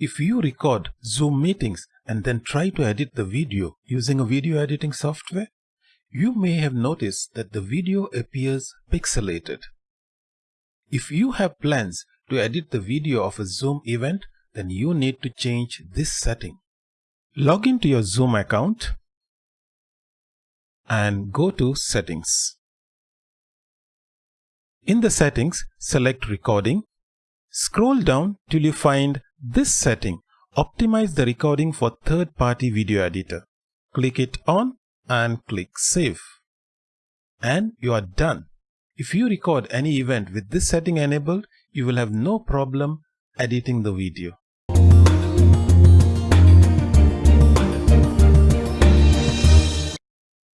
If you record Zoom meetings and then try to edit the video using a video editing software, you may have noticed that the video appears pixelated. If you have plans to edit the video of a Zoom event, then you need to change this setting. Log into your Zoom account and go to Settings. In the settings, select Recording. Scroll down till you find this setting. Optimize the recording for third-party video editor. Click it on and click Save. And you are done. If you record any event with this setting enabled, you will have no problem editing the video.